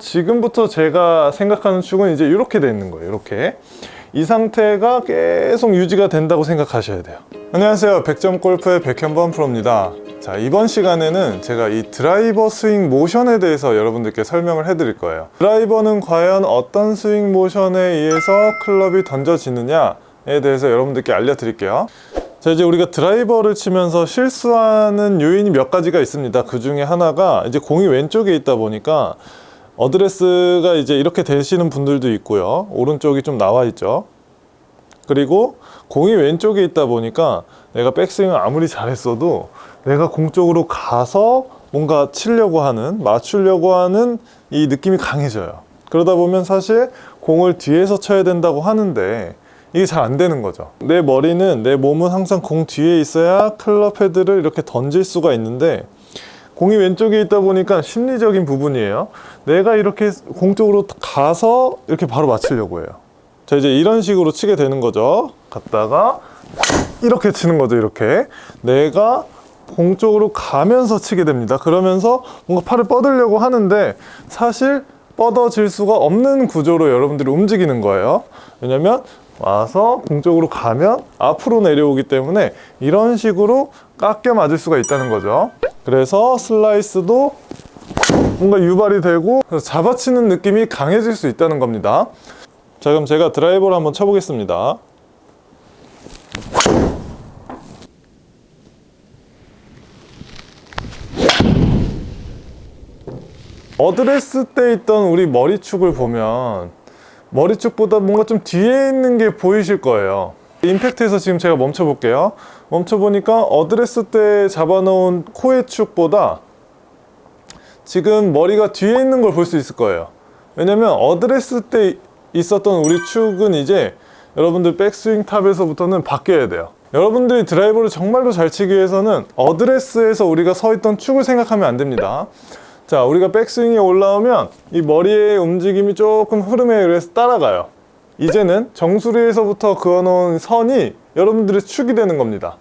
지금부터 제가 생각하는 축은 이제 이렇게 돼 있는 거예요 이렇게. 이 상태가 계속 유지가 된다고 생각하셔야 돼요. 안녕하세요. 100점 골프의 백현범 프로입니다. 자 이번 시간에는 제가 이 드라이버 스윙 모션에 대해서 여러분들께 설명을 해 드릴 거예요. 드라이버는 과연 어떤 스윙 모션에 의해서 클럽이 던져지느냐에 대해서 여러분들께 알려드릴게요. 자 이제 우리가 드라이버를 치면서 실수하는 요인이 몇 가지가 있습니다. 그 중에 하나가 이제 공이 왼쪽에 있다 보니까 어드레스가 이제 이렇게 되시는 분들도 있고요. 오른쪽이 좀 나와 있죠. 그리고 공이 왼쪽에 있다 보니까 내가 백스윙을 아무리 잘했어도 내가 공 쪽으로 가서 뭔가 치려고 하는 맞추려고 하는 이 느낌이 강해져요. 그러다 보면 사실 공을 뒤에서 쳐야 된다고 하는데 이게 잘 안 되는 거죠. 내 머리는 내 몸은 항상 공 뒤에 있어야 클럽 헤드를 이렇게 던질 수가 있는데 공이 왼쪽에 있다 보니까 심리적인 부분이에요. 내가 이렇게 공 쪽으로 가서 이렇게 바로 맞추려고 해요. 자 이제 이런 식으로 치게 되는 거죠. 갔다가 이렇게 치는 거죠 이렇게. 내가 공 쪽으로 가면서 치게 됩니다. 그러면서 뭔가 팔을 뻗으려고 하는데 사실 뻗어질 수가 없는 구조로 여러분들이 움직이는 거예요. 왜냐면 와서 공 쪽으로 가면 앞으로 내려오기 때문에 이런 식으로 깎여 맞을 수가 있다는 거죠 그래서 슬라이스도 뭔가 유발이 되고 잡아치는 느낌이 강해질 수 있다는 겁니다. 자 그럼 제가 드라이버를 한번 쳐보겠습니다. 어드레스 때 있던 우리 머리축을 보면 머리축보다 뭔가 좀 뒤에 있는 게 보이실 거예요 임팩트에서 지금 제가 멈춰 볼게요. 멈춰 보니까 어드레스 때 잡아놓은 코의 축보다 지금 머리가 뒤에 있는 걸 볼 수 있을 거예요. 왜냐면 어드레스 때 있었던 우리 축은 이제 여러분들 백스윙 탑에서부터는 바뀌어야 돼요. 여러분들이 드라이버를 정말로 잘 치기 위해서는 어드레스에서 우리가 서 있던 축을 생각하면 안 됩니다. 자 우리가 백스윙이 올라오면 이 머리의 움직임이 조금 흐름에 의해서 따라가요 이제는 정수리에서부터 그어놓은 선이 여러분들의 축이 되는 겁니다.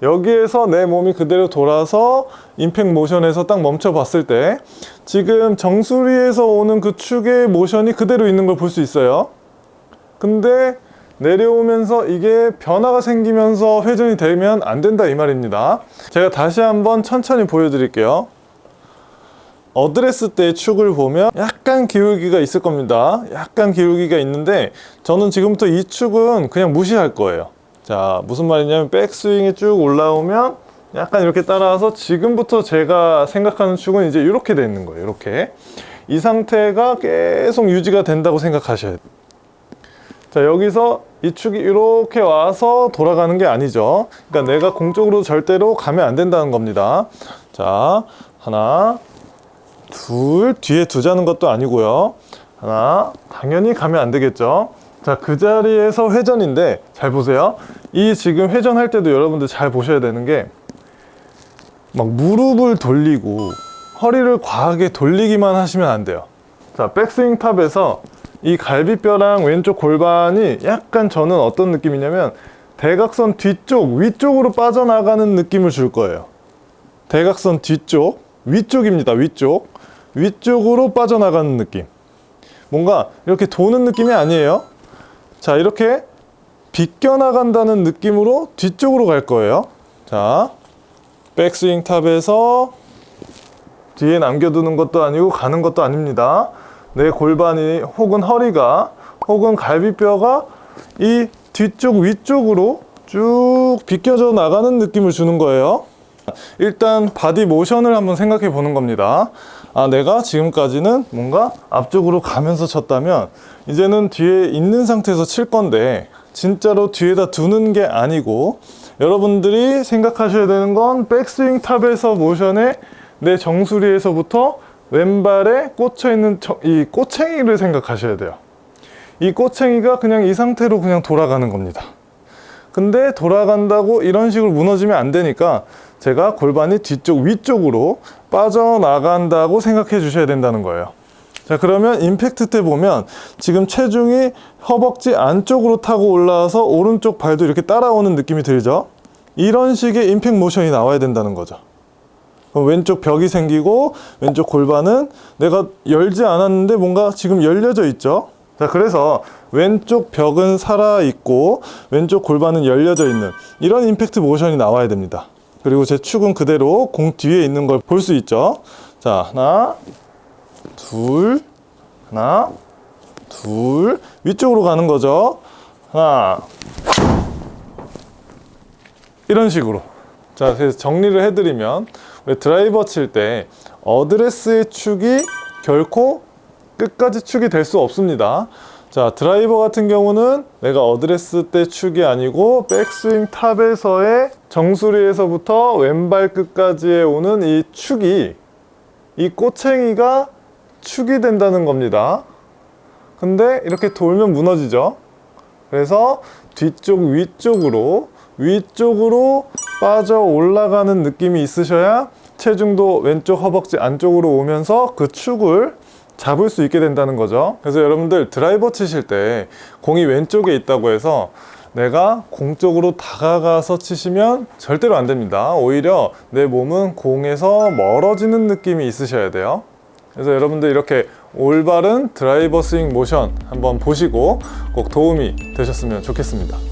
여기에서 내 몸이 그대로 돌아서 임팩 모션에서 딱 멈춰 봤을 때 지금 정수리에서 오는 그 축의 모션이 그대로 있는 걸 볼 수 있어요. 근데 내려오면서 이게 변화가 생기면서 회전이 되면 안 된다 이 말입니다. 제가 다시 한번 천천히 보여드릴게요 어드레스 때 축을 보면 약간 기울기가 있을 겁니다. 약간 기울기가 있는데 저는 지금부터 이 축은 그냥 무시할 거예요. 자 무슨 말이냐면 백스윙이 쭉 올라오면 약간 이렇게 따라와서 지금부터 제가 생각하는 축은 이제 이렇게 돼 있는 거예요 이렇게. 이 상태가 계속 유지가 된다고 생각하셔야 돼요. 자 여기서 이 축이 이렇게 와서 돌아가는 게 아니죠. 그러니까 내가 공쪽으로 절대로 가면 안 된다는 겁니다. 자 하나 둘 뒤에 두자는 것도 아니고요. 하나 당연히 가면 안 되겠죠. 자 그 자리에서 회전인데 잘 보세요. 이 지금 회전할 때도 여러분들 잘 보셔야 되는 게 막 무릎을 돌리고 허리를 과하게 돌리기만 하시면 안 돼요. 자 백스윙 탑에서 이 갈비뼈랑 왼쪽 골반이 약간 저는 어떤 느낌이냐면 대각선 뒤쪽 위쪽으로 빠져나가는 느낌을 줄 거예요. 대각선 뒤쪽 위쪽입니다 위쪽 위쪽으로 빠져나가는 느낌. 뭔가 이렇게 도는 느낌이 아니에요. 자 이렇게 비껴나간다는 느낌으로 뒤쪽으로 갈 거예요. 자 백스윙 탑에서 뒤에 남겨두는 것도 아니고 가는 것도 아닙니다. 내 골반이 혹은 허리가 혹은 갈비뼈가 이 뒤쪽 위쪽으로 쭉 비껴져 나가는 느낌을 주는 거예요 일단 바디 모션을 한번 생각해 보는 겁니다. 아 내가 지금까지는 뭔가 앞쪽으로 가면서 쳤다면 이제는 뒤에 있는 상태에서 칠 건데 진짜로 뒤에다 두는 게 아니고 여러분들이 생각하셔야 되는 건 백스윙 탑에서 모션에 내 정수리에서부터 왼발에 꽂혀 있는 이 꼬챙이를 생각하셔야 돼요. 이 꼬챙이가 그냥 이 상태로 그냥 돌아가는 겁니다. 근데 돌아간다고 이런 식으로 무너지면 안 되니까 제가 골반이 뒤쪽 위쪽으로 빠져나간다고 생각해 주셔야 된다는 거예요 자 그러면 임팩트 때 보면 지금 체중이 허벅지 안쪽으로 타고 올라와서 오른쪽 발도 이렇게 따라오는 느낌이 들죠 이런 식의 임팩 모션이 나와야 된다는 거죠 왼쪽 벽이 생기고 왼쪽 골반은 내가 열지 않았는데 뭔가 지금 열려져 있죠. 자, 그래서 왼쪽 벽은 살아 있고 왼쪽 골반은 열려져 있는 이런 임팩트 모션이 나와야 됩니다. 그리고 제 축은 그대로 공 뒤에 있는 걸 볼 수 있죠. 자, 하나, 둘, 하나, 둘, 위쪽으로 가는 거죠. 하나, 이런 식으로. 자, 그래서 정리를 해드리면 우리 드라이버 칠 때 어드레스의 축이 결코 끝까지 축이 될 수 없습니다. 자, 드라이버 같은 경우는 내가 어드레스 때 축이 아니고 백스윙 탑에서의 정수리에서부터 왼발 끝까지에 오는 이 축이 이 꼬챙이가 축이 된다는 겁니다. 근데 이렇게 돌면 무너지죠. 그래서 뒤쪽 위쪽으로 위쪽으로 빠져 올라가는 느낌이 있으셔야 체중도 왼쪽 허벅지 안쪽으로 오면서 그 축을 잡을 수 있게 된다는 거죠. 그래서 여러분들 드라이버 치실 때 공이 왼쪽에 있다고 해서 내가 공 쪽으로 다가가서 치시면 절대로 안 됩니다. 오히려 내 몸은 공에서 멀어지는 느낌이 있으셔야 돼요. 그래서 여러분들 이렇게 올바른 드라이버 스윙 모션 한번 보시고 꼭 도움이 되셨으면 좋겠습니다.